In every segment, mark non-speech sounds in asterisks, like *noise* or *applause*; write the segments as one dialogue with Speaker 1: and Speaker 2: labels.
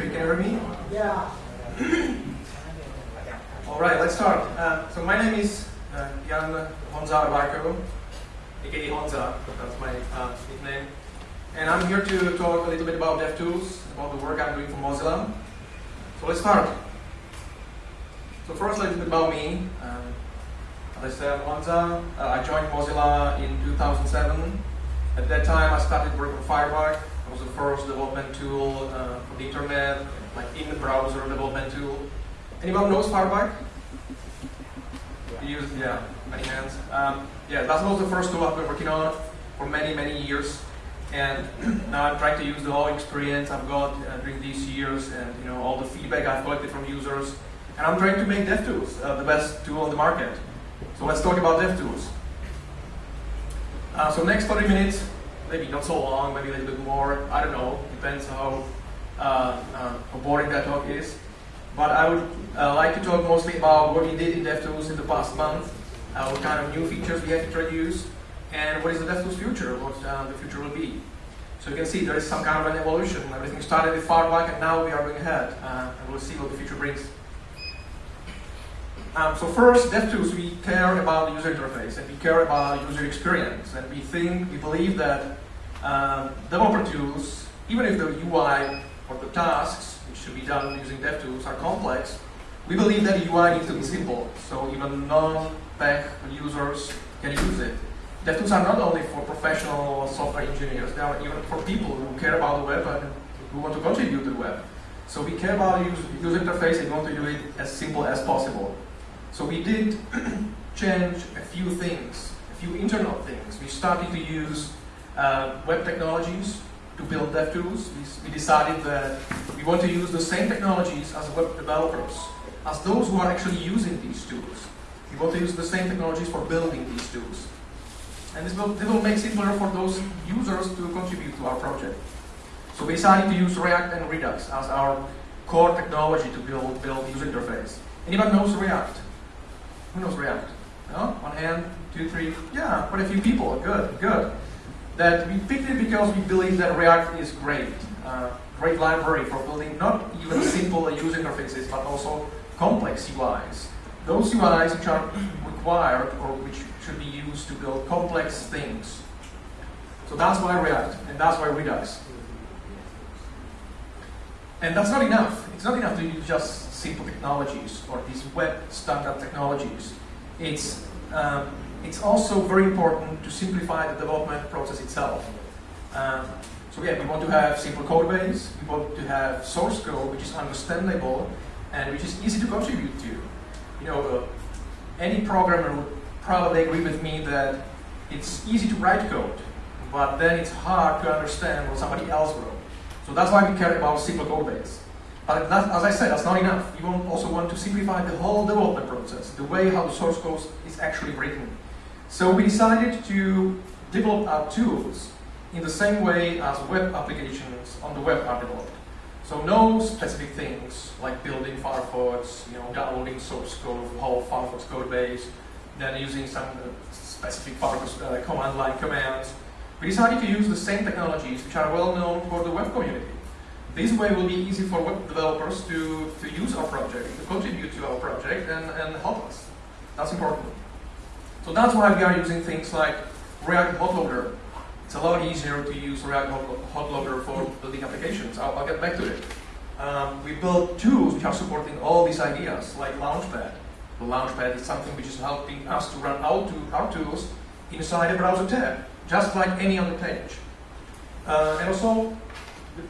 Speaker 1: can you hear me?
Speaker 2: Yeah.
Speaker 1: All right, let's start. Uh, so my name is uh, Jan Honza Odvarko, aka Honza, that's my uh, nickname. And I'm here to talk a little bit about DevTools, about the work I'm doing for Mozilla. So let's start. So first, a little bit about me. Um, as I said, Honza. Uh, I joined Mozilla in 2007. At that time, I started working on Firebug. Was the first development tool uh, for the internet, like in the browser development tool. Anyone knows Firebug? You use, yeah, many hands. Um, yeah, that was the first tool I've been working on for many, many years. And *clears throat* now I'm trying to use the whole experience I've got uh, during these years and you know all the feedback I've collected from users. And I'm trying to make DevTools uh, the best tool on the market. So let's talk about DevTools. Uh, so next 30 minutes, maybe not so long, maybe a little bit more, I don't know, depends how, uh, uh, how boring that talk is. But I would uh, like to talk mostly about what we did in DevTools in the past month, uh, what kind of new features we have introduced, and what is the DevTools future, what the future will be. So you can see there is some kind of an evolution. Everything started with Firebug and now we are going ahead, and we'll see what the future brings. Um, so first, DevTools, we care about the user interface and we care about user experience. And we think, we believe that um, developer tools, even if the UI or the tasks, which should be done using DevTools, are complex, we believe that the UI needs to be simple. So even non-tech users can use it. DevTools are not only for professional software engineers, they are even for people who care about the web and who want to contribute to the web. So we care about the user interface and want to do it as simple as possible. So we did *clears throat* change a few things, a few internal things. We started to use uh, web technologies to build DevTools. We, we decided that we want to use the same technologies as web developers, as those who are actually using these tools. We want to use the same technologies for building these tools. And this will, this will make it simpler for those users to contribute to our project. So we decided to use React and Redux as our core technology to build, build user interface. Anyone knows React? Who knows React? No? One hand, two, three. Yeah, quite a few people. Good, good. That we picked it because we believe that React is great. Uh, great library for building not even simple user interfaces, but also complex UIs. Those UIs which are required or which should be used to build complex things. So that's why React, and that's why Redux. And that's not enough. It's not enough to just simple technologies or these web standard technologies. It's, um, it's also very important to simplify the development process itself. Um, so yeah, we want to have simple code base, we want to have source code which is understandable and which is easy to contribute to. You know, uh, any programmer would probably agree with me that it's easy to write code, but then it's hard to understand what somebody else wrote. So that's why we care about simple code base. But that, as I said, that's not enough. We also want to simplify the whole development process, the way how the source code is actually written. So we decided to develop our tools in the same way as web applications on the web are developed. So no specific things like building Firefox, you know, downloading source code, whole Firefox code base, then using some uh, specific Firefox uh, command line commands. We decided to use the same technologies which are well known for the web community. This way will be easy for web developers to, to use our project, to contribute to our project and, and help us. That's important. So that's why we are using things like React Hotloader. It's a lot easier to use React Hotloader for building applications. I'll, I'll get back to it. Um, we built tools which are supporting all these ideas, like Launchpad. The Launchpad is something which is helping us to run our, to, our tools inside a browser tab, just like any other page. Uh, and also,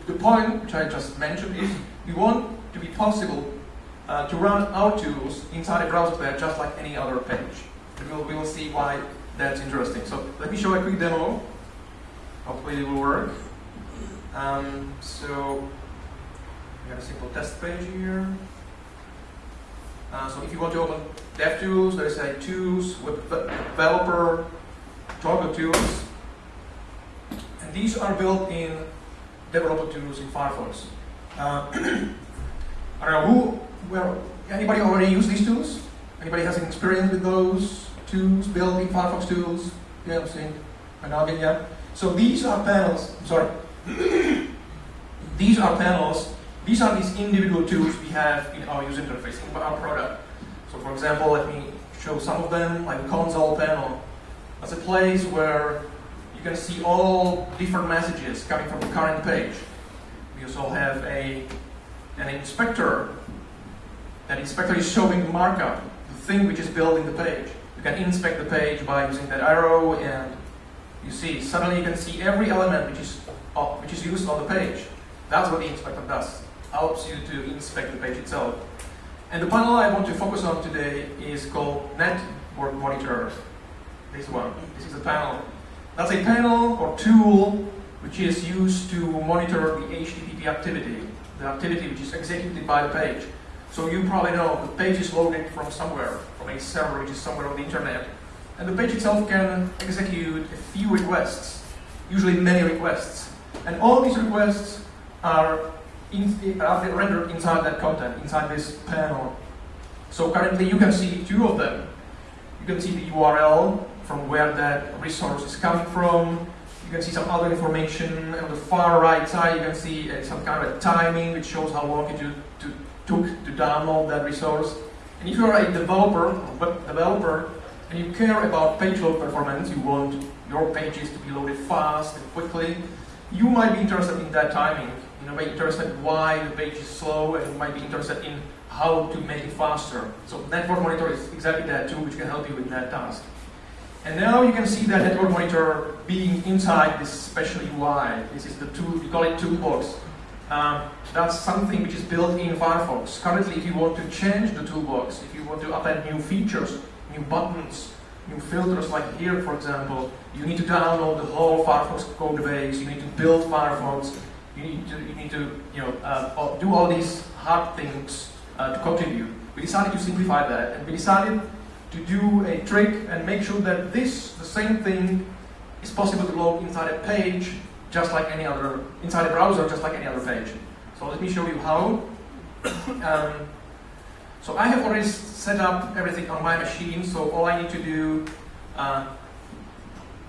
Speaker 1: the, point which I just mentioned is we want to be possible uh, to run our tools inside a browser tab just like any other page. And we'll, we will see why that's interesting. So let me show a quick demo. Hopefully it will work. Um, so we have a simple test page here. Uh, so if you want to open DevTools, there's a Tools, with Developer, Toggle Tools. And these are built in developer tools in Firefox. Uh, I don't know who, where, anybody already use these tools? Anybody has any experience with those tools, building Firefox tools? Yeah, I'm seeing an yeah. So these are panels, I'm sorry. *clears throat* these are panels These are these individual tools we have in our user interface, in our product. So for example, let me show some of them, like the console panel. That's a place where you can see all different messages coming from the current page. We also have a, an inspector. That inspector is showing the markup, the thing which is building the page. You can inspect the page by using that arrow and you see, suddenly you can see every element which is, uh, which is used on the page. That's what the inspector does, helps you to inspect the page itself. And the panel I want to focus on today is called Network Monitor. This one, this is a panel. That's a panel or tool which is used to monitor the HTTP activity, the activity which is executed by the page. So you probably know the page is loaded from somewhere, from a server which is somewhere on the internet. And the page itself can execute a few requests, usually many requests. And all these requests are, in, are rendered inside that content, inside this panel. So currently you can see two of them. You can see the URL from where that resource is coming from. You can see some other information. On the far right side, you can see uh, some kind of timing which shows how long it to, to, took to download that resource. And if you are a developer, web developer, and you care about page load performance, you want your pages to be loaded fast and quickly, you might be interested in that timing. You might be interested why the page is slow, and you might be interested in how to make it faster. So Network Monitor is exactly that tool which can help you with that task. And now you can see that Network Monitor being inside this special UI. This is the tool, we call it Toolbox. Um, that's something which is built in Firefox. Currently, if you want to change the toolbox, if you want to append new features, new buttons, new filters, like here, for example, you need to download the whole Firefox code base, you need to build Firefox, you need to, you need to you know, uh, do all these hard things uh, to contribute. We decided to simplify that, and we decided to do a trick and make sure that this, the same thing, is possible to load inside a page, just like any other, inside a browser, just like any other page. So let me show you how. *coughs* um, so I have already set up everything on my machine, so all I need to do, uh,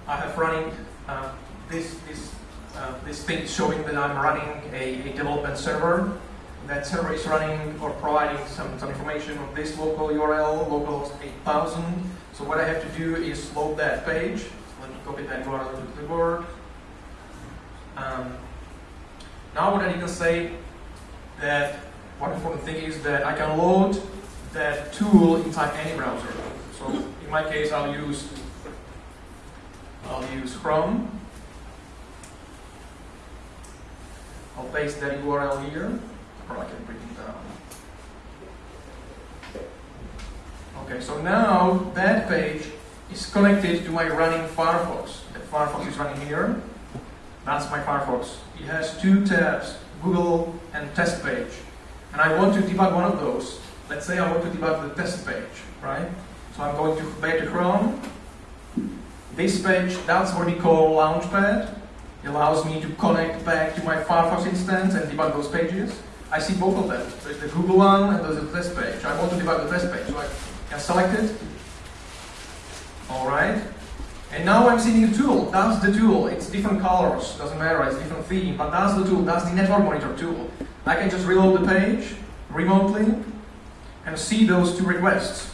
Speaker 1: I have running uh, this, this, uh, this thing showing that I'm running a, a development server that server is running or providing some, some information on this local URL, localhost 8000. So what I have to do is load that page. Let me copy that URL to the clipboard. Um, now what I need to say that one important thing is that I can load that tool inside any browser. So in my case, I'll use I'll use Chrome. I'll paste that URL here or I can bring it down. Okay, so now that page is connected to my running Firefox. The Firefox is running here. That's my Firefox. It has two tabs, Google and test page. And I want to debug one of those. Let's say I want to debug the test page, right? So I'm going to to Chrome. This page, that's what we call Launchpad. It allows me to connect back to my Firefox instance and debug those pages. I see both of them. There's the Google one and there's the test page. I want to debug the test page, so I can select it. All right. And now I'm seeing the tool. That's the tool. It's different colors. Doesn't matter. It's different theme. But that's the tool. That's the network monitor tool. I can just reload the page remotely and see those two requests.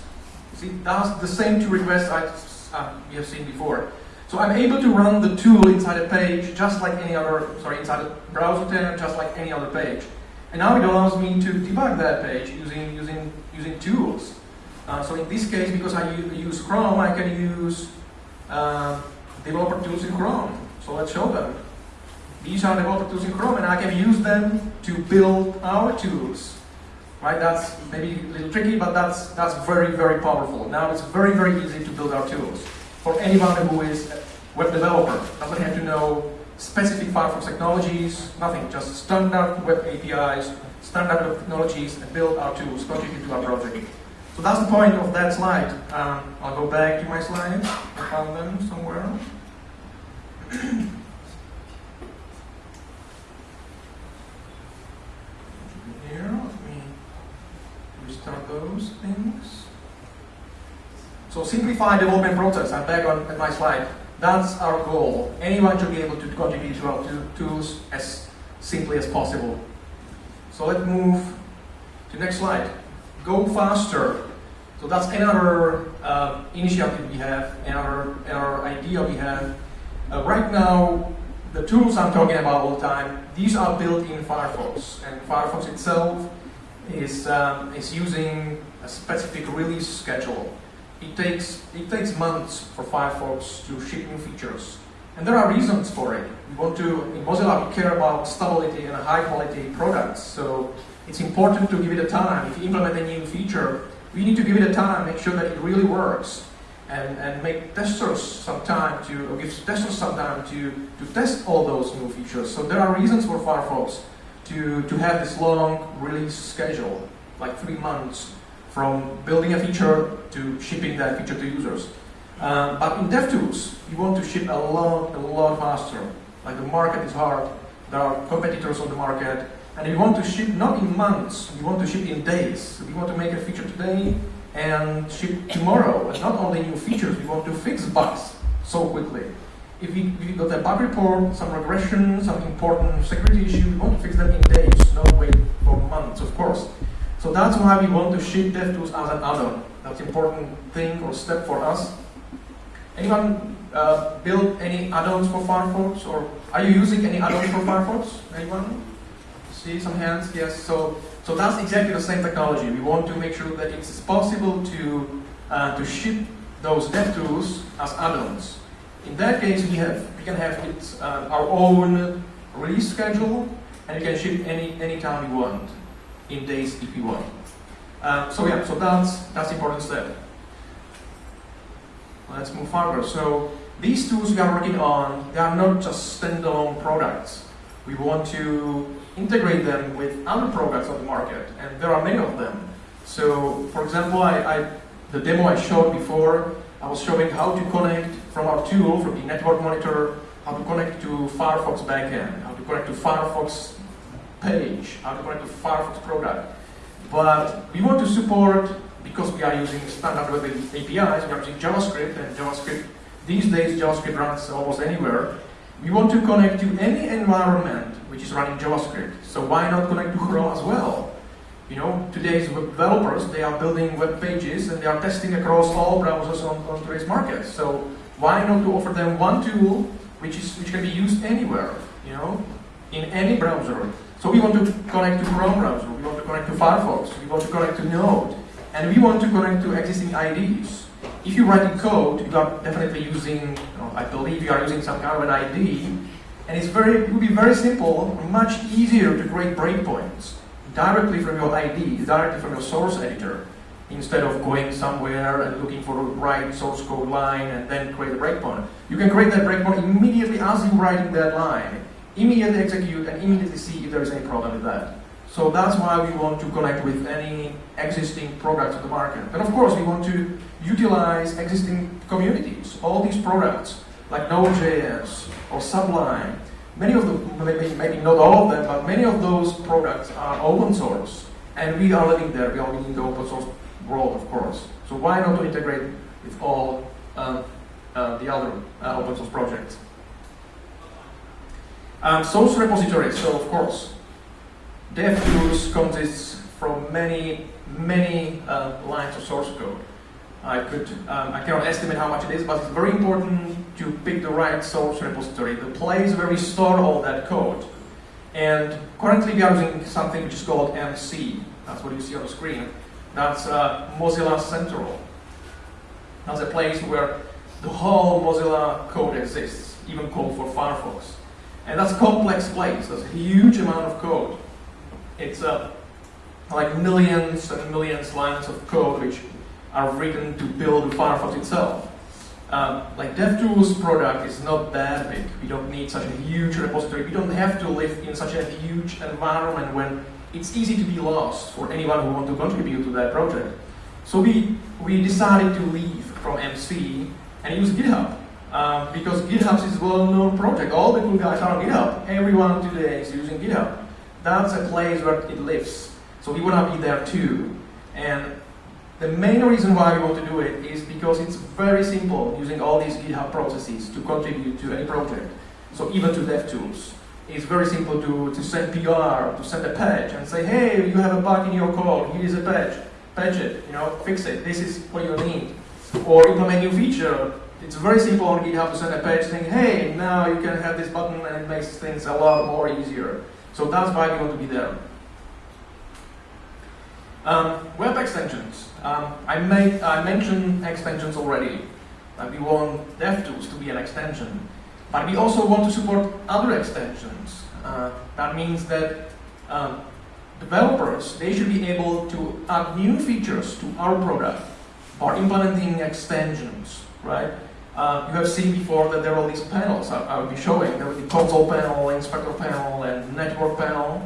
Speaker 1: See, that's the same two requests I uh, we have seen before. So I'm able to run the tool inside a page just like any other, sorry, inside a browser tab, just like any other page. And now it allows me to debug that page using, using, using tools. Uh, so in this case, because I use Chrome, I can use uh, developer tools in Chrome. So let's show them. These are developer tools in Chrome, and I can use them to build our tools. Right? That's maybe a little tricky, but that's that's very very powerful. Now it's very very easy to build our tools for anyone who is a web developer. Doesn't have to know specific Firefox technologies, nothing, just standard web APIs, standard web technologies, and build our tools, contribute to our project. So that's the point of that slide. Um, I'll go back to my slides. I found them somewhere. *clears throat* Here, let me restart those things. So simplify development process. I'm back on at my slide. That's our goal. Anyone should be able to contribute to our tools as simply as possible. So let's move to next slide. Go faster. So that's another uh, initiative we have, another, another idea we have. Uh, right now, the tools I'm talking about all the time, these are built in Firefox, and Firefox itself is, um, is using a specific release schedule. It takes, it takes months for Firefox to ship new features. And there are reasons for it. We want to, in Mozilla, we care about stability and high quality products. So it's important to give it a time. If you implement a new feature, we need to give it a time, make sure that it really works. And, and make testers some time to, or give testers some time to, to test all those new features. So there are reasons for Firefox to, to have this long release schedule, like three months from building a feature to shipping that feature to users. Um, but in DevTools, you want to ship a lot, a lot faster. Like the market is hard, there are competitors on the market, and you want to ship not in months, you want to ship in days. You want to make a feature today and ship tomorrow. And not only new features, we want to fix *laughs* bugs so quickly. If we, we got a bug report, some regression, some important security issue, we want to fix that in days, not wait for months, of course. So that's why we want to ship DevTools as an add-on. That's an important thing or step for us. Anyone uh, build any add-ons for Firefox, or are you using any add-ons for Firefox? Anyone? See some hands? Yes. So, so that's exactly the same technology. We want to make sure that it's possible to uh, to ship those DevTools as add-ons. In that case, we have we can have it, uh, our own release schedule, and you can ship any any time you want, in days if you want. Um, so yeah, so that's that's important step. Let's move further. So these tools we are working on, they are not just standalone products. We want to integrate them with other products on the market, and there are many of them. So, for example, I, I, the demo I showed before, I was showing how to connect from our tool, from the network monitor, how to connect to Firefox backend, how to connect to Firefox page, how to connect to Firefox product. But we want to support because we are using standard web APIs, we are using JavaScript, and JavaScript, these days JavaScript runs almost anywhere. We want to connect to any environment which is running JavaScript. So why not connect to Chrome as well? You know, today's web developers, they are building web pages and they are testing across all browsers on, on today's market. So why not to offer them one tool which is which can be used anywhere, you know, in any browser. So we want to connect to Chrome browser, we want to connect to Firefox, we want to connect to Node, and we want to connect to existing IDs. If you write in code, you are definitely using, you know, I believe you are using some kind of an ID, and it's very, it would be very simple, much easier to create breakpoints directly from your ID, directly from your source editor, instead of going somewhere and looking for the right source code line and then create a breakpoint. You can create that breakpoint immediately as you're writing that line, immediately execute and immediately see if there is any problem with that. So that's why we want to connect with any existing products on the market. And of course, we want to utilize existing communities. All these products, like Node.js or Sublime, many of them, maybe, maybe not all of them, but many of those products are open source. And we are living there, we are living in the open source world, of course. So why not to integrate with all um, uh, the other uh, open source projects? Um, source repositories, so of course, DevTools consists from many, many uh, lines of source code. I could, um, I cannot estimate how much it is, but it's very important to pick the right source repository, the place where we store all that code. And currently we are using something which is called MC. That's what you see on the screen. That's uh, Mozilla Central. That's a place where the whole Mozilla code exists, even code for Firefox. And that's a complex place. That's a huge amount of code. It's uh, like millions and millions lines of code which are written to build Firefox itself. Um, like DevTools product is not that big. We don't need such a huge repository. We don't have to live in such a huge environment when it's easy to be lost for anyone who wants to contribute to that project. So we, we decided to leave from MC and use GitHub. Um, because GitHub is a well-known project. All the cool guys are on GitHub. Everyone today is using GitHub that's a place where it lives. So we want to be there too. And the main reason why we want to do it is because it's very simple using all these GitHub processes to contribute to any project. So even to DevTools. it's very simple to, to send PR, to send a patch and say, hey, you have a bug in your code, here's a patch, patch it, you know, fix it, this is what you need. Or implement new feature. It's very simple on GitHub to send a page saying, hey, now you can have this button and it makes things a lot more easier. So that's why we want to be there. Um, web extensions. Um, I, made, I mentioned extensions already. Uh, we want DevTools to be an extension. But we also want to support other extensions. Uh, that means that um, developers, they should be able to add new features to our product by implementing extensions, right? Uh, you have seen before that there are all these panels I, I will be showing. There will be console panel, inspector panel, and network panel.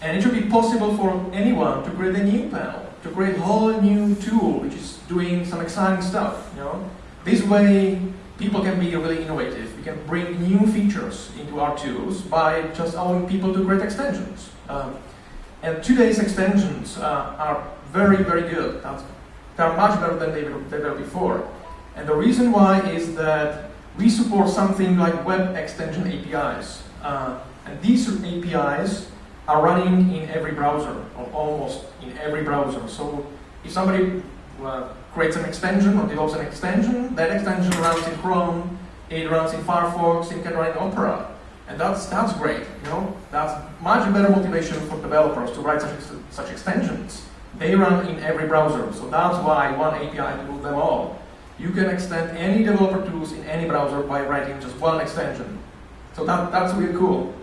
Speaker 1: And it should be possible for anyone to create a new panel, to create a whole new tool which is doing some exciting stuff. You know, this way people can be really innovative. We can bring new features into our tools by just allowing people to create extensions. Um, and today's extensions uh, are very, very good. They're much better than they were before. And the reason why is that we support something like web extension APIs. Uh, and these APIs are running in every browser, or almost in every browser. So if somebody uh, creates an extension or develops an extension, that extension runs in Chrome, it runs in Firefox, it can run in Opera. And that's, that's great, you know? That's much better motivation for developers to write such, such extensions. They run in every browser, so that's why one API to them all. You can extend any developer tools in any browser by writing just one extension. So that, that's really cool.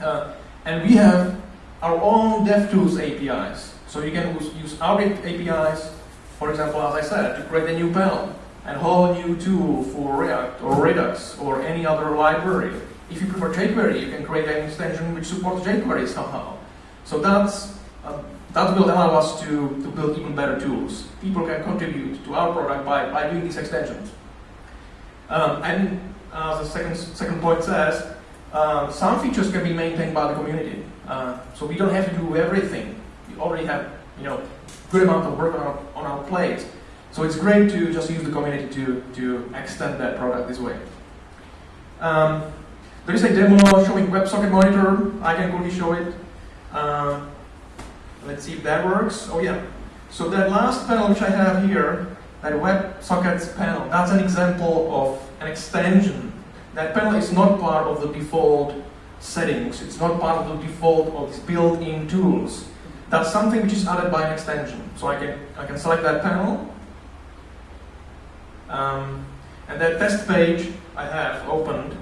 Speaker 1: Uh, and we have our own DevTools APIs. So you can use our APIs, for example, as I said, to create a new panel, and a whole new tool for React or Redux or any other library. If you prefer jQuery, you can create an extension which supports jQuery somehow. So that's, uh, that will allow us to, to build even better tools. People can contribute to our product by, by doing these extensions. Um, and as the second, second point says, uh, some features can be maintained by the community. Uh, so we don't have to do everything. We already have, you know, good amount of work on our, on our plate. So it's great to just use the community to, to extend that product this way. Um, there is a demo showing WebSocket Monitor. I can quickly show it. Uh, let's see if that works. Oh yeah. So that last panel which I have here, that WebSockets panel, that's an example of an extension. That panel is not part of the default settings. It's not part of the default of these built-in tools. That's something which is added by an extension. So I can, I can select that panel. Um, and that test page I have opened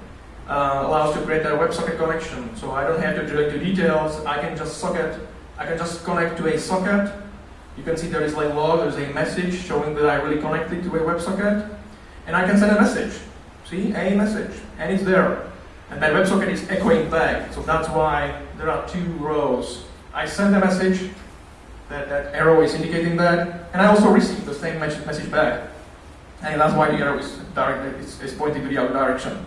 Speaker 1: uh, allows to create a WebSocket connection. So I don't have to drill into details. I can just socket, I can just connect to a socket. You can see there is like log, there's a message showing that I really connected to a WebSocket. And I can send a message. See, a message, and it's there. And that WebSocket is echoing back, so that's why there are two rows. I send a message, that, that arrow is indicating that, and I also receive the same message back. And that's why the arrow is, direct, is, is pointing to the other direction.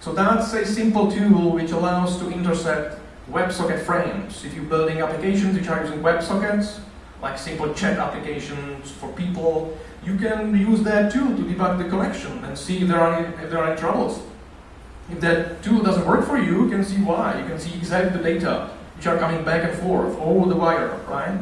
Speaker 1: So that's a simple tool which allows to intercept WebSocket frames. If you're building applications which are using WebSockets, like simple chat applications for people, you can use that tool to debug the connection and see if there are any, if there are any troubles. If that tool doesn't work for you, you can see why. You can see exactly the data which are coming back and forth over the wire, right?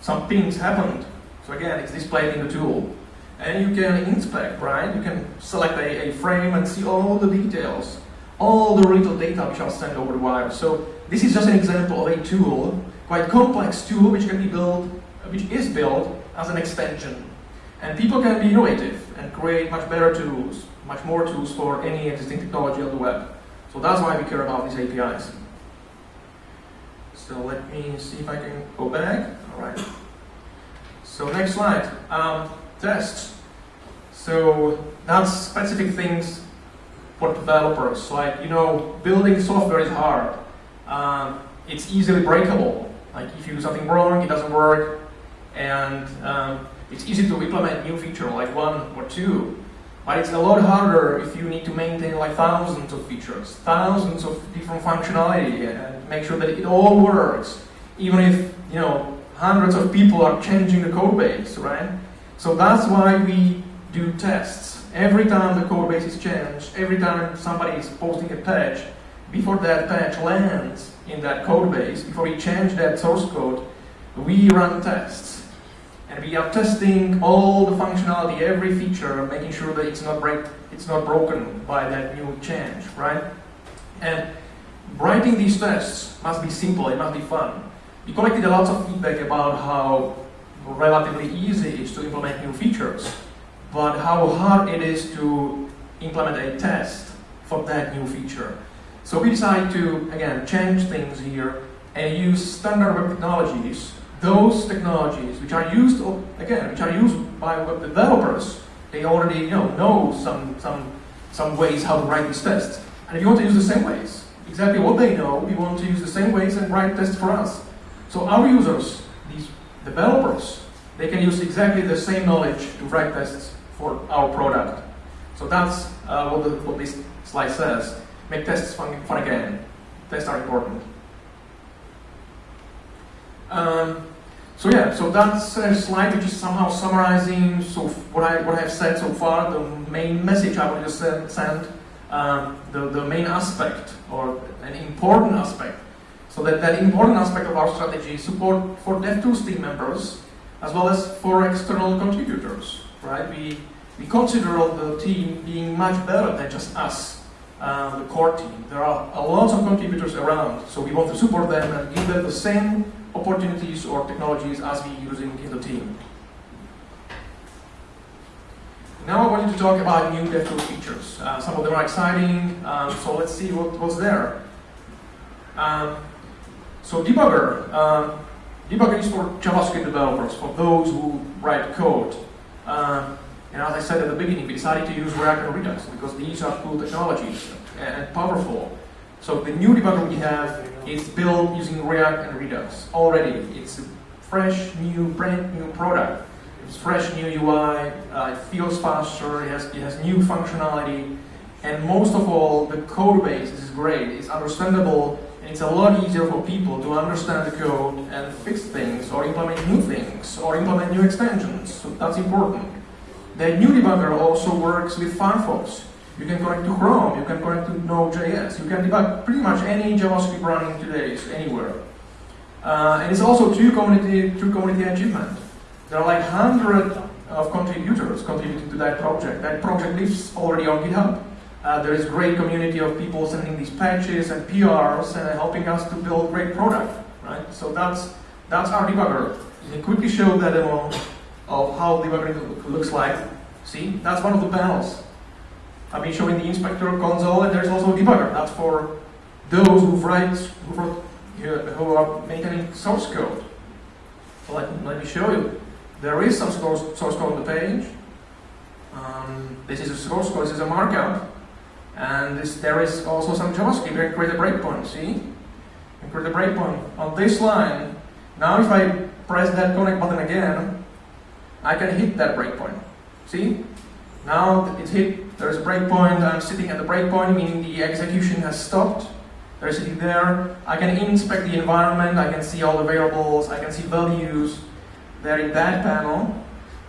Speaker 1: Some pings happened. So again, it's displayed in the tool. And you can inspect, right? You can select a, a frame and see all the details, all the little data which are sent over the wire. So this is just an example of a tool, quite complex tool which can be built, which is built as an extension. And people can be innovative and create much better tools much more tools for any existing technology on the web. So that's why we care about these APIs. So let me see if I can go back. All right. So next slide. Um, tests. So that's specific things for developers. Like, you know, building software is hard. Um, it's easily breakable. Like if you do something wrong, it doesn't work. And um, it's easy to implement new feature like one or two. But it's a lot harder if you need to maintain like thousands of features, thousands of different functionality, and make sure that it all works, even if you know hundreds of people are changing the code base, right? So that's why we do tests. Every time the code base is changed, every time somebody is posting a patch, before that patch lands in that code base, before we change that source code, we run tests. And we are testing all the functionality, every feature, making sure that it's not break, it's not broken by that new change, right? And writing these tests must be simple, it must be fun. We collected a lot of feedback about how relatively easy it is to implement new features, but how hard it is to implement a test for that new feature. So we decided to, again, change things here and use standard web technologies, those technologies which are used, again, which are used by web developers. They already you know, know some, some, some ways how to write these tests. And if you want to use the same ways, exactly what they know, we want to use the same ways and write tests for us. So our users, these developers, they can use exactly the same knowledge to write tests for our product. So that's uh, what, the, what this slide says. Make tests fun, fun again. Tests are important. Um, so yeah, so that's a slide which is somehow summarizing so what I what I have said so far, the main message I want to send, um, the, the main aspect or an important aspect. So that, that important aspect of our strategy is support for DevTools team members as well as for external contributors, right? We, we consider the team being much better than just us uh, the core team. There are a lot of contributors around, so we want to support them and give them the same opportunities or technologies as we using in the team. Now I want to talk about new DevTools features. Uh, some of them are exciting, um, so let's see what, was there. Um, so debugger. Uh, debugger is for JavaScript developers, for those who write code. Uh, and as I said at the beginning, we decided to use React and Redux because these are cool technologies and powerful. So the new debugger we have is built using React and Redux already. It's a fresh, new, brand new product. It's fresh, new UI, uh, it feels faster, it has, it has new functionality, and most of all, the code base is great. It's understandable, and it's a lot easier for people to understand the code and fix things, or implement new things, or implement new extensions. So that's important. The new debugger also works with Firefox. You can connect to Chrome, you can connect to Node.js, you can debug pretty much any JavaScript running today, anywhere. Uh, and it's also true community, true community achievement. There are like hundred of contributors contributing to that project. That project lives already on GitHub. Uh, there is great community of people sending these patches and PRs and helping us to build great product, right? So that's that's our debugger. You can quickly show that demo of how debugging looks like. See, that's one of the panels. I've been showing the inspector console, and there's also a debugger. That's for those who write, who, wrote, who are maintaining source code. Let, let me show you. There is some source, source code on the page. Um, this is a source code, this is a markup. And this, there is also some JavaScript. Can create a breakpoint, see? You create a breakpoint on this line. Now if I press that connect button again, I can hit that breakpoint. See? Now it's hit, there's a breakpoint, I'm sitting at the breakpoint, meaning the execution has stopped. They're sitting there. I can inspect the environment, I can see all the variables, I can see values there in that panel.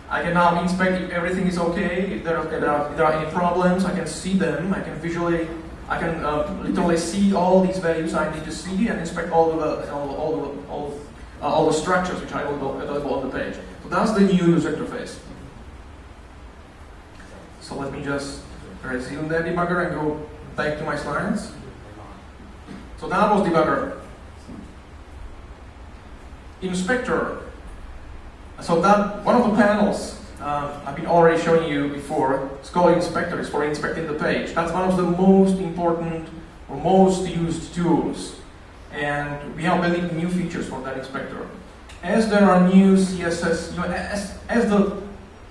Speaker 1: I can now inspect if everything is okay, if there, are, if there, are, if there are any problems, I can see them, I can visually, I can uh, literally see all these values I need to see and inspect all the, all, all, the, all, uh, all the structures which are available on the page. So that's the new user interface. So let me just resume that debugger and go back to my slides. So that was debugger. Inspector. So that one of the panels uh, I've been already showing you before. Called inspector. It's for inspecting the page. That's one of the most important or most used tools. And we are building new features for that inspector as there are new CSS, you know, as, as the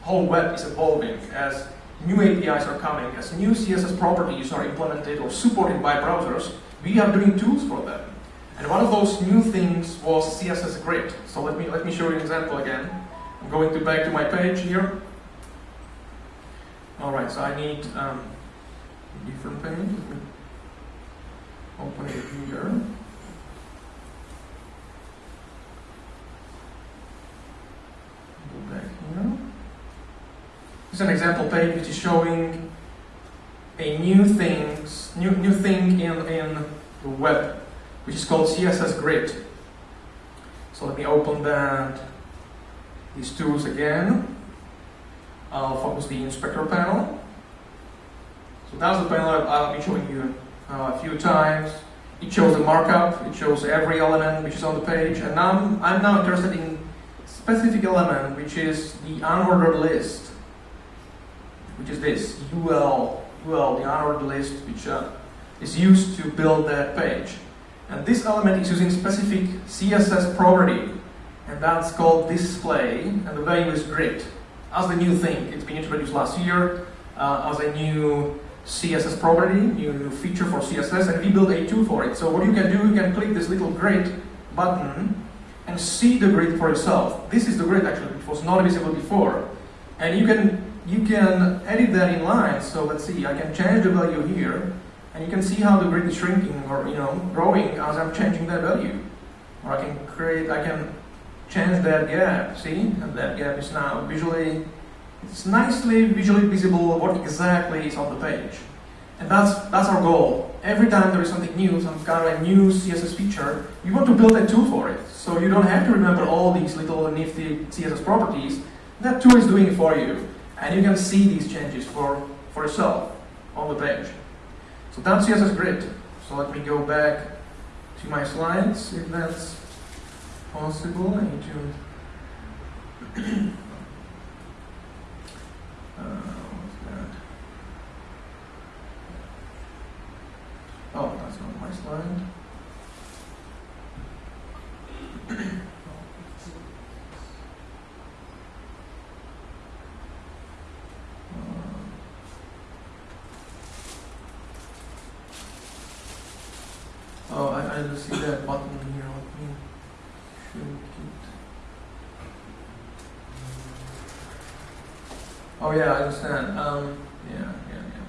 Speaker 1: whole web is evolving, as new APIs are coming, as new CSS properties are implemented or supported by browsers, we are doing tools for them. And one of those new things was CSS Grid. So let me, let me show you an example again. I'm going to back to my page here. All right, so I need um, a different page. Open it here. Go back here. This is an example page which is showing a new things, new new thing in in the web, which is called CSS Grid. So let me open that, these tools again. I'll focus the inspector panel. So that's the panel I've been showing you uh, a few times. It shows the markup, it shows every element which is on the page, and now I'm, I'm now interested in specific element, which is the unordered list, which is this, UL, UL, the unordered list, which uh, is used to build that page. And this element is using specific CSS property, and that's called display, and the value is grid. As the new thing, it's been introduced last year uh, as a new CSS property, new, feature for CSS, and we built a tool for it. So what you can do, you can click this little grid button and see the grid for yourself. This is the grid actually, which was not visible before. And you can you can edit that in line. So let's see, I can change the value here, and you can see how the grid is shrinking or you know growing as I'm changing that value. Or I can create, I can change that gap. See, and that gap is now visually it's nicely visually visible what exactly is on the page. And that's, that's our goal. Every time there is something new, some kind of a new CSS feature, you want to build a tool for it. So you don't have to remember all these little nifty CSS properties. That tool is doing it for you. And you can see these changes for, for yourself on the page. So that's CSS Grid. So let me go back to my slides, if that's possible. I need to *clears throat* Uh, oh, that's not my slide. *clears throat* Oh, I, I see that button here. Let me Oh yeah, I understand. Um, yeah, yeah, yeah.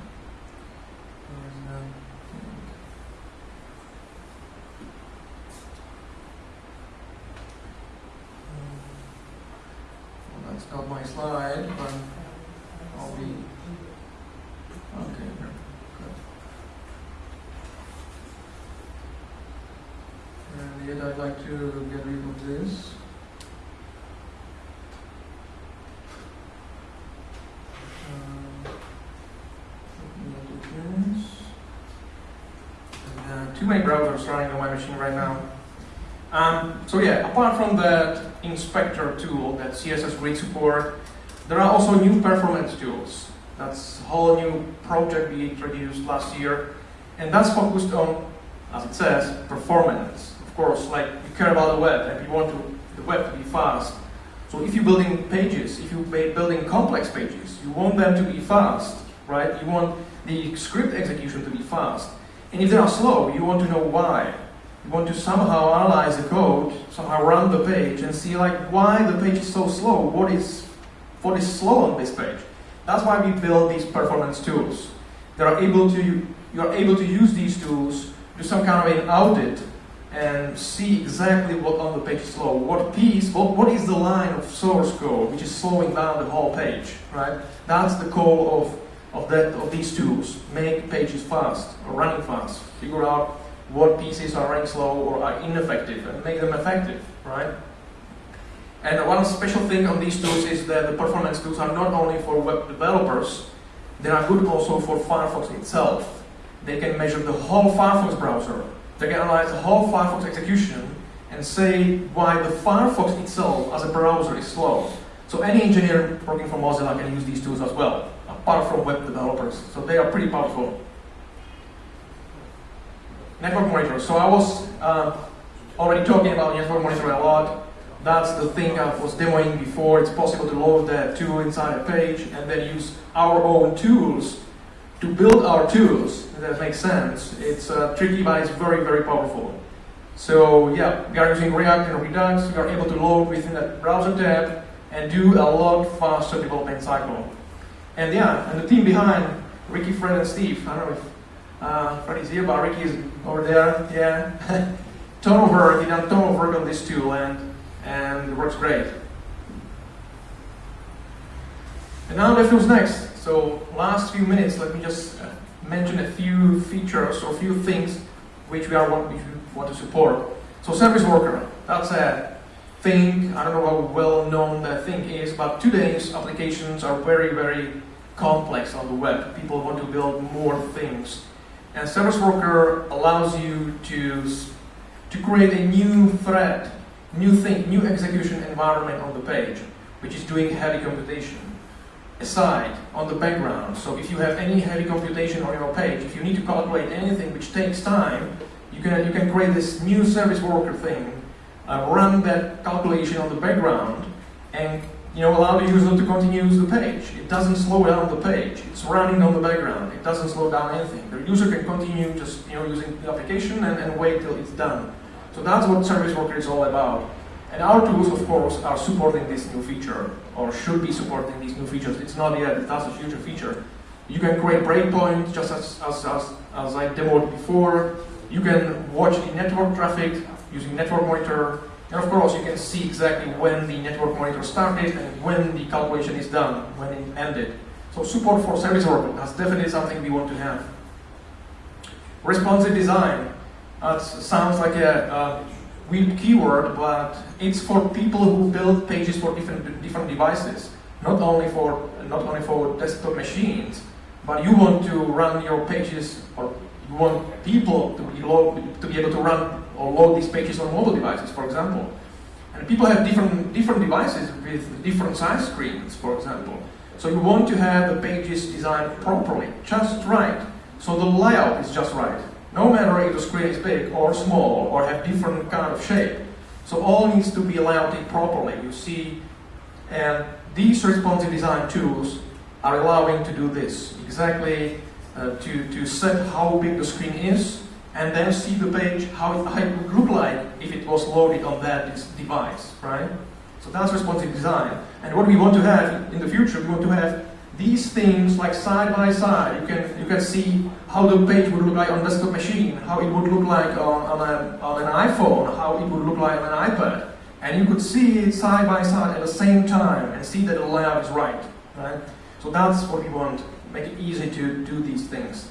Speaker 1: Well, that's not my slide, but I'll be okay. Good. And yet I'd like to get rid of this. Browsers running on my machine right now. Um, so yeah, apart from that inspector tool, that CSS Grid support, there are also new performance tools. That's a whole new project we introduced last year, and that's focused on, as it says, performance. Of course, like you care about the web and you want to, the web to be fast. So if you're building pages, if you're building complex pages, you want them to be fast, right? You want the script execution to be fast. And if they are slow, you want to know why. You want to somehow analyze the code, somehow run the page and see like why the page is so slow, what is, what is slow on this page. That's why we build these performance tools. They are able to, you are able to use these tools, do some kind of an audit and see exactly what on the page is slow, what piece, what, what is the line of source code which is slowing down the whole page, right? That's the goal of of, that, of these tools. Make pages fast or running fast. Figure out what pieces are running slow or are ineffective and make them effective, right? And one special thing on these tools is that the performance tools are not only for web developers, they are good also for Firefox itself. They can measure the whole Firefox browser. They can analyze the whole Firefox execution and say why the Firefox itself as a browser is slow. So any engineer working for Mozilla can use these tools as well from web developers. So they are pretty powerful. Network monitor. So I was uh, already talking about network monitor a lot. That's the thing I was demoing before. It's possible to load that tool inside a page and then use our own tools to build our tools. That makes sense. It's uh, tricky, but it's very, very powerful. So yeah, we are using React and Redux. We are able to load within that browser tab and do a lot faster development cycle. And yeah, and the team behind, Ricky, Fred, and Steve. I don't know if uh, Freddy's here, but Ricky is over there. Yeah. ton of work, done ton of work on this tool, and, and it works great. And now let's what's next. So last few minutes, let me just uh, mention a few features or a few things which we are want, which we want to support. So service worker, that's a thing. I don't know how well known that thing is, but today's applications are very, very complex on the web. People want to build more things. And service worker allows you to, to create a new thread, new thing, new execution environment on the page, which is doing heavy computation aside on the background. So if you have any heavy computation on your page, if you need to calculate anything which takes time, you can, you can create this new service worker thing, uh, run that calculation on the background, and you know, allow the user to continue use the page. It doesn't slow down the page. It's running on the background. It doesn't slow down anything. The user can continue just you know using the application and, and wait till it's done. So that's what Service Worker is all about. And our tools, of course, are supporting this new feature, or should be supporting these new features. It's not yet, that's a future feature. You can create breakpoints, just as, as, as, as I demoed before. You can watch the network traffic using Network Monitor. And of course, you can see exactly when the Network Monitor started and when the calculation is done, when it ended. So support for service worker, that's definitely something we want to have. Responsive design. That sounds like a, a weird keyword, but it's for people who build pages for different different devices, not only for not only for desktop machines, but you want to run your pages or you want people to be to be able to run or load these pages on mobile devices, for example. And people have different different devices with different size screens, for example. So you want to have the pages designed properly, just right. So the layout is just right. No matter if the screen is big or small or have different kind of shape. So all needs to be layout properly. You see, and these responsive design tools are allowing to do this. Exactly uh, to, to set how big the screen is and then see the page, how it, how it would look like if it was loaded on that device, right? So that's responsive design. And what we want to have in the future, we want to have these things like side by side. You can, you can see how the page would look like on desktop machine, how it would look like on, on, a, on an iPhone, how it would look like on an iPad. And you could see it side by side at the same time and see that the layout is right. right? So that's what we want, make it easy to do these things.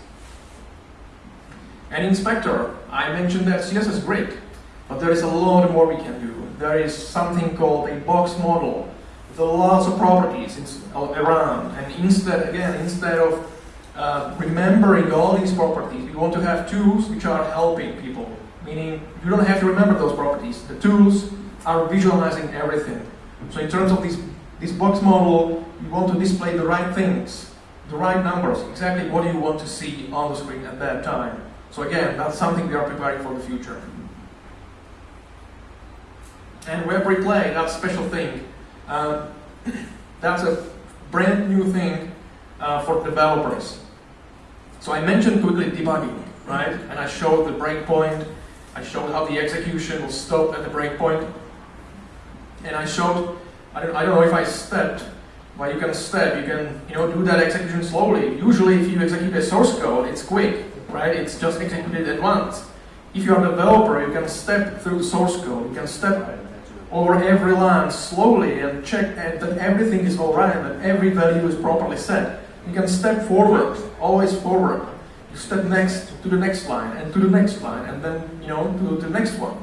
Speaker 1: And inspector, I mentioned that CSS is great, but there is a lot more we can do. There is something called a box model with lots of properties around. And instead, again, instead of uh, remembering all these properties, we want to have tools which are helping people. Meaning, you don't have to remember those properties. The tools are visualizing everything. So in terms of this, this box model, you want to display the right things, the right numbers, exactly what you want to see on the screen at that time. So again, that's something we are preparing for the future. And web replay, that's a special thing. Uh, *coughs* that's a brand new thing uh, for developers. So I mentioned quickly debugging, right? And I showed the breakpoint. I showed how the execution will stop at the breakpoint. And I showed, I don't, I don't know if I stepped, but you can step, you can you know, do that execution slowly. Usually if you execute a source code, it's quick, right? It's just executed at once. If you're a developer, you can step through the source code. You can step over every line slowly and check that everything is all right, that every value is properly set. You can step forward, always forward. You step next to the next line and to the next line and then you know to the next one.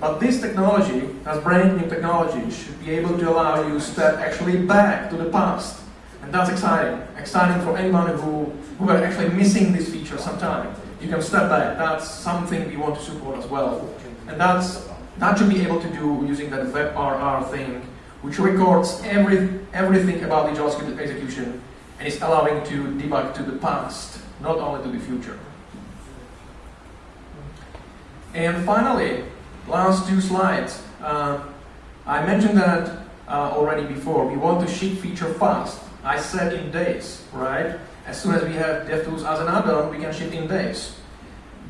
Speaker 1: But this technology, as brand new technology, should be able to allow you to step actually back to the past. And that's exciting. Exciting for anyone who, who are actually missing this feature sometime. You can step back. That's something we want to support as well. And that's that should be able to do using that WebRR thing, which records every, everything about the JavaScript execution and is allowing to debug to the past, not only to the future. And finally, last two slides. Uh, I mentioned that uh, already before. We want to ship feature fast. I said in days, right? As soon as we have DevTools as an add-on, we can ship in days.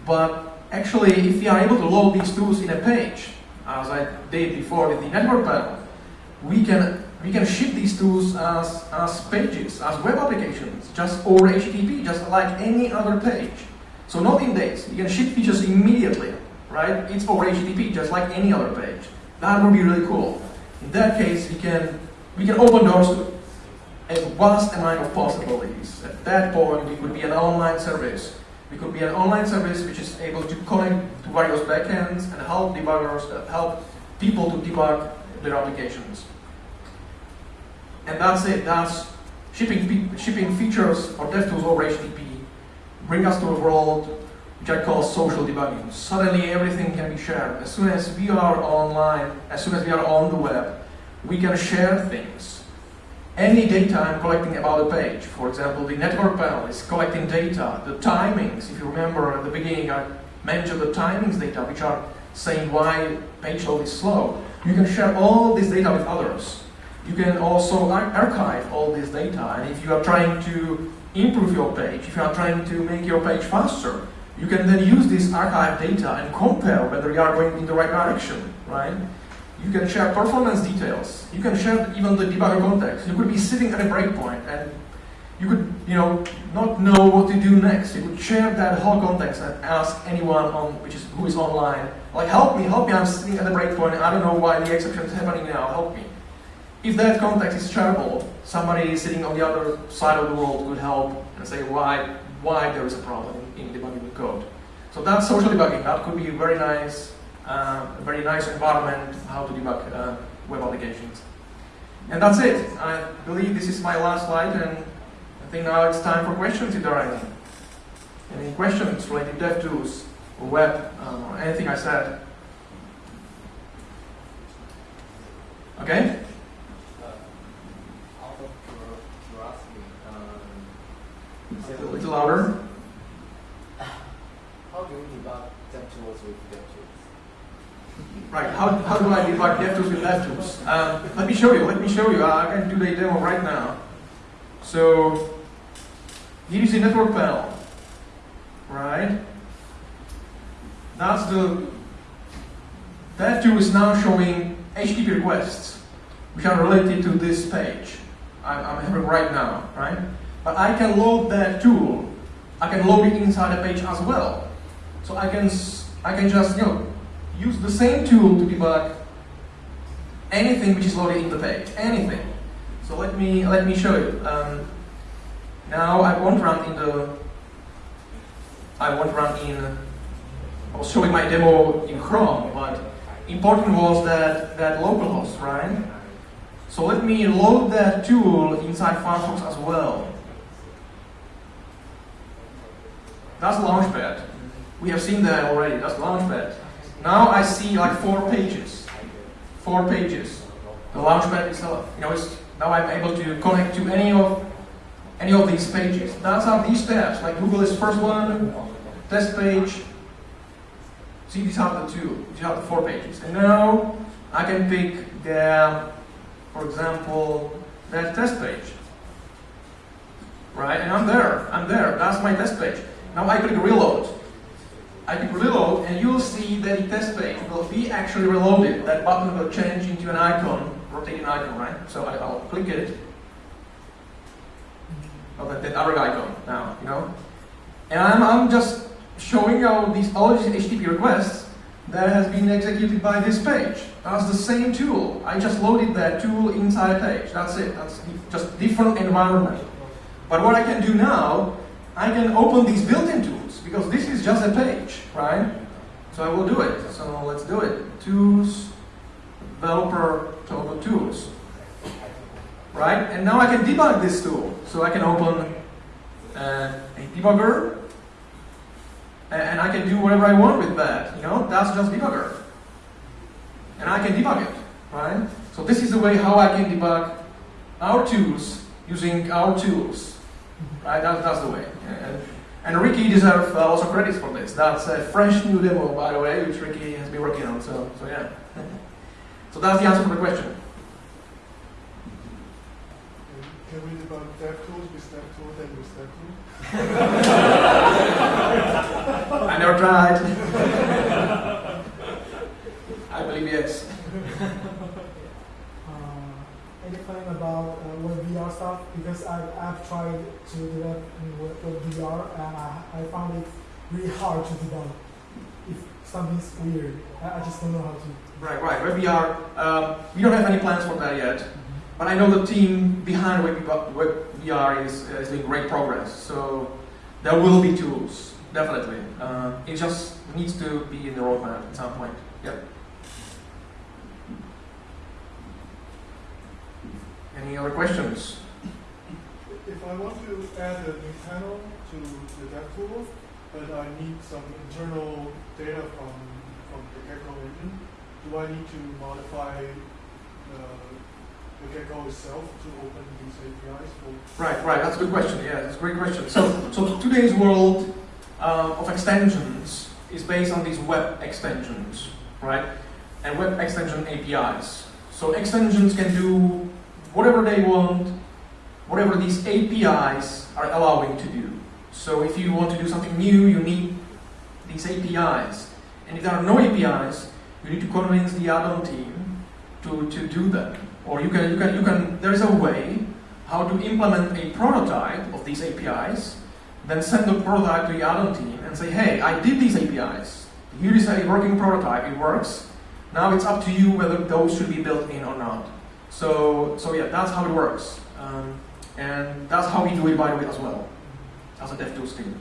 Speaker 1: But actually, if we are able to load these tools in a page, as I did before with the network panel, we can we can ship these tools as, as pages, as web applications, just over HTTP, just like any other page. So not in days, you can ship features immediately, right? It's over HTTP, just like any other page. That would be really cool. In that case, we can we can open doors to a vast amount of possibilities. At that point, it would be an online service It could be an online service which is able to connect to various backends and help debuggers, uh, help people to debug their applications. And that's it. That's shipping, shipping features for DevTools over HTTP bring us to a world which I call social debugging. Suddenly everything can be shared. As soon as we are online, as soon as we are on the web, we can share things. Any data I'm collecting about a page, for example, the network panel is collecting data, the timings, if you remember at the beginning I mentioned the timings data, which are saying why page load is slow. You can share all this data with others. You can also ar archive all this data, and if you are trying to improve your page, if you are trying to make your page faster, you can then use this archive data and compare whether you are going in the right direction, right? You can share performance details. You can share even the debugger context. You could be sitting at a breakpoint and you could, you know, not know what to do next. You could share that whole context and ask anyone on which is who is online, like, help me, help me, I'm sitting at a breakpoint, I don't know why the exception is happening now, help me. If that context is shareable, somebody sitting on the other side of the world could help and say why, why there is a problem in debugging the code. So that's social debugging. That could be very nice, uh, a very nice environment how to debug uh, web applications. And that's it. I believe this is my last slide, and I think now it's time for questions if there are any. Any questions related to DevTools or web, um, or anything I said? Okay? A little louder.
Speaker 2: How do you debug DevTools with DevTools?
Speaker 1: Right, how, how do I debug DevTools with DevTools? Um, let me show you, let me show you. I can do the demo right now. So, here is the network panel, right? That's the, tool is now showing HTTP requests, which are related to this page I'm, I'm having right now, right? But I can load that tool. I can load it inside a page as well. So I can, I can just, you know, use the same tool to debug anything which is loaded in the page, anything. So let me, let me show you. Um, now I won't run in the, I won't run in, I was showing my demo in Chrome, but important was that, that localhost, right? So let me load that tool inside Firefox as well. That's Launchpad. We have seen that already. That's Launchpad. Now I see like four pages. Four pages. The Launchpad itself. You know, it's, now I'm able to connect to any of any of these pages. That's how these tabs. Like Google is first one, test page. See, these are the two. These are the four pages. And now I can pick the, for example, that test page. Right? And I'm there. I'm there. That's my test page. Now I click reload. I click reload and you'll see that the test page will be actually reloaded. That button will change into an icon, rotating icon, right? So I, will click it. Oh, that, that other icon now, you know? And I'm, I'm just showing you these, all these HTTP requests that has been executed by this page. That's the same tool. I just loaded that tool inside a page. That's it. That's just different environment. But what I can do now I can open these built-in tools because this is just a page, right? So I will do it. So let's do it. Tools, developer, tools. Right? And now I can debug this tool. So I can open uh, a debugger and I can do whatever I want with that. You know, that's just debugger. And I can debug it, right? So this is the way how I can debug our tools using our tools. Right? That, that's the way. And, and Ricky deserves uh, also credits for this. That's a fresh new demo, by the way, which Ricky has been working on. So, so yeah. *laughs* so that's the answer for the question.
Speaker 3: Can we debug DevTools with DevTools and with DevTools?
Speaker 1: I never tried. *laughs* I believe yes.
Speaker 4: About uh, WebVR stuff because I've, I've tried to develop WebVR and I, I found it really hard to debug. If something's weird, I, I just don't know how to.
Speaker 1: Right, right. WebVR, um, we don't have any plans for that yet. Mm -hmm. But I know the team behind WebVR is, is doing great progress. So there will be tools definitely. Uh, it just needs to be in the roadmap at some point. Yep. Any other questions?
Speaker 3: If I want to add a new panel to the DevTools, but I need some internal data from, from the Gecko engine, do I need to modify the, the Gecko itself to open these APIs for
Speaker 1: Right, right. That's a good question. Yeah, that's a great question. So, so today's world uh, of extensions is based on these web extensions, right? And web extension APIs. So extensions can do whatever they want, whatever these APIs are allowing to do. So if you want to do something new, you need these APIs. And if there are no APIs, you need to convince the add-on team to, to do that. Or you can, you can, you can, there is a way how to implement a prototype of these APIs, then send the prototype to the add-on team and say, hey, I did these APIs. Here is a working prototype, it works. Now it's up to you whether those should be built in or not. So, so yeah, that's how it works. Um, and that's how we do it, by the way, as well, as a DevTools team.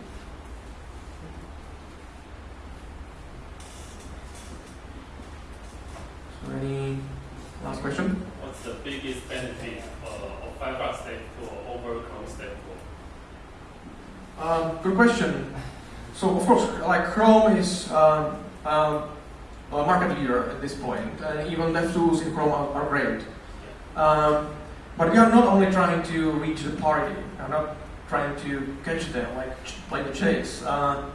Speaker 1: So any last question?
Speaker 5: What's the biggest benefit uh, of Firefox Step Tool over Chrome DevTool?
Speaker 1: Um, good question. So of course, like Chrome is um, um, a market leader at this point, and even DevTools in Chrome are, are great. Um, but we are not only trying to reach the party, we are not trying to catch them, like play the chase. Uh,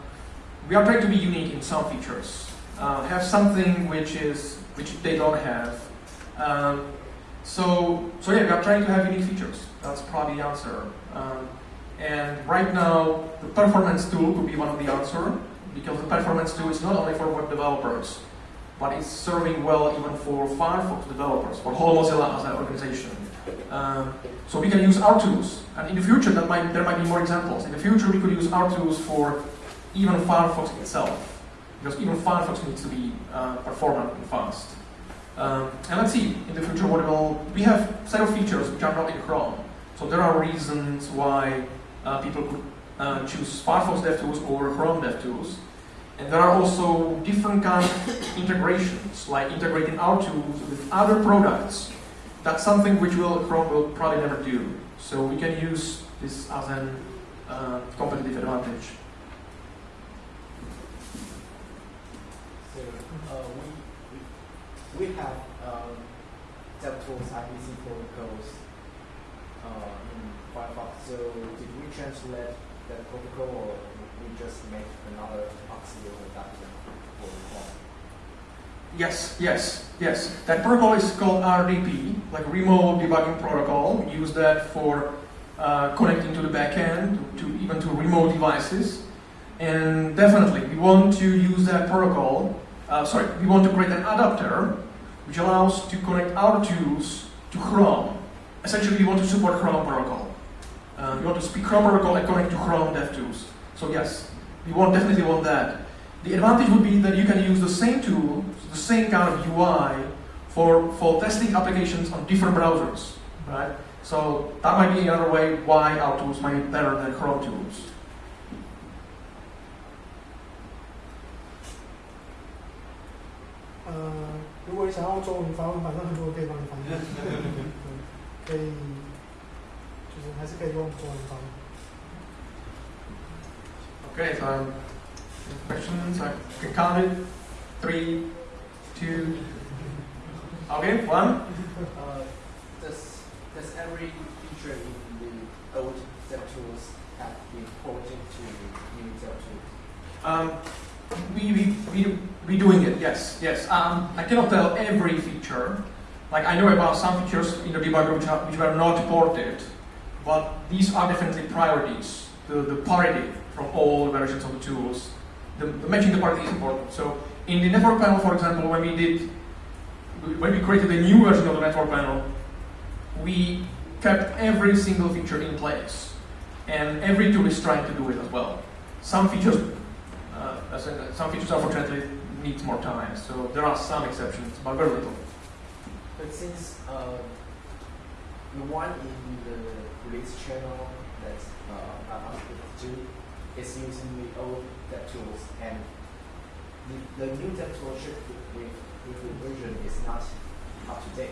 Speaker 1: we are trying to be unique in some features, uh, have something which is which they don't have. Um, so, so yeah, we are trying to have unique features. That's probably the answer. Um, and right now, the performance tool could be one of the answer because the performance tool is not only for web developers, but it's serving well even for Firefox developers, for Mozilla as an organization. Um, so we can use our tools, and in the future that might, there might be more examples. In the future, we could use our tools for even Firefox itself, because even Firefox needs to be uh, performant and fast. Um, and let's see in the future what will. We have set of features which are not in Chrome, so there are reasons why uh, people could uh, choose Firefox DevTools over Chrome DevTools. And there are also different kind of integrations, like integrating our tools with other products. That's something which Chrome will probably never do. So we can use this as an uh, competitive advantage.
Speaker 2: So uh, we, we we have um, DevTools protocols uh, in Firefox. So did we translate that protocol, just make another auxiliary adapter for?
Speaker 1: Yes, yes, yes. That protocol is called RDP, like Remote Debugging Protocol. We use that for uh, connecting to the backend, to, to even to remote devices. And definitely, we want to use that protocol. Uh, sorry, we want to create an adapter which allows to connect our tools to Chrome. Essentially, we want to support Chrome protocol. Uh, we want to speak Chrome protocol and connect to Chrome DevTools. So yes, we want definitely want that. The advantage would be that you can use the same tool, the same kind of UI, for, for testing applications on different browsers, right? So that might be another way why our tools might be better than Chrome tools.
Speaker 4: 呃，如果你想要中文发问，反正很多人可以帮你翻译，对，可以，就是还是可以用中文翻译。 *laughs*
Speaker 1: Okay, so questions, I can count it. Three, two, okay, one.
Speaker 2: Uh, does does every feature in the old DevTools have been ported to new DevTools?
Speaker 1: Um, we, we, we, we doing it, yes, yes. Um, I cannot tell every feature. Like I know about some features in the debugger which, are, which were not ported, but these are definitely priorities. The, the parity from all versions of the tools. The, the matching the parity is important. So in the network panel, for example, when we did, when we created a new version of the network panel, we kept every single feature in place. And every tool is trying to do it as well. Some features uh, in, some features unfortunately need more time, so there are some exceptions, but very little.
Speaker 2: But since uh, the one in the release channel that's uh, about two is using the old DevTools, and the, the new DevTool shipped with, with the version is not up to date.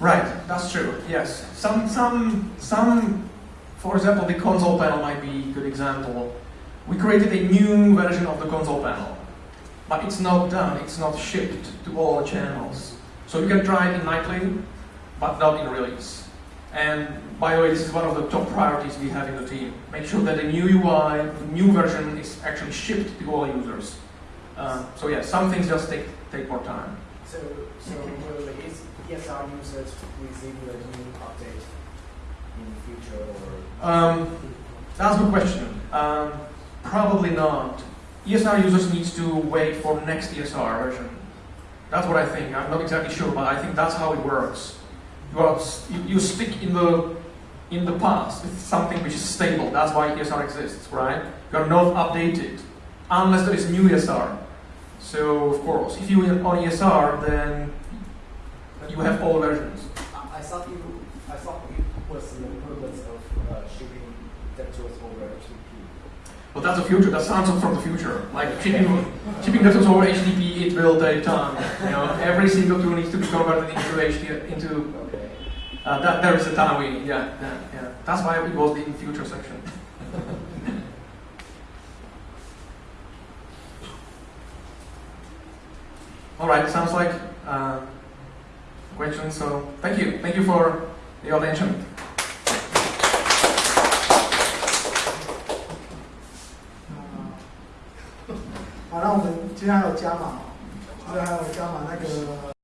Speaker 1: Right, that's true. Yes, some some some. For example, the console panel might be a good example. We created a new version of the console panel, but it's not done. It's not shipped to all channels. So you can try it in nightly, but not in release. And by the way, this is one of the top priorities we have in the team. Make sure that the new UI, the new version, is actually shipped to all users. Um, so yeah, some things just take take more time.
Speaker 2: So, so will the ES- ESR users receive the new update in the future or?
Speaker 1: Um, that's a good question. Um, probably not. ESR users needs to wait for the next ESR version. That's what I think. I'm not exactly sure, but I think that's how it works. You, are, you, stick in the in the past It's something which is stable. That's why ESR exists, right? You are not updated unless there is new ESR. So of course, if you are on ESR, then you have all versions.
Speaker 2: I, thought you, I thought it was the purpose of uh, shipping DevTools over HTTP.
Speaker 1: But that's the future. That sounds from the future. Like shipping, shipping data over HTTP, it will take time. You know, every single tool needs to be converted into HTTP. Into. uh, that. There is a time we. Yeah, yeah, yeah. That's why it was the in future section. *laughs* All right. Sounds like uh, questions. So thank you. Thank you for your attention.
Speaker 4: 好，那我们今天还有加码哦，今天还有加码那个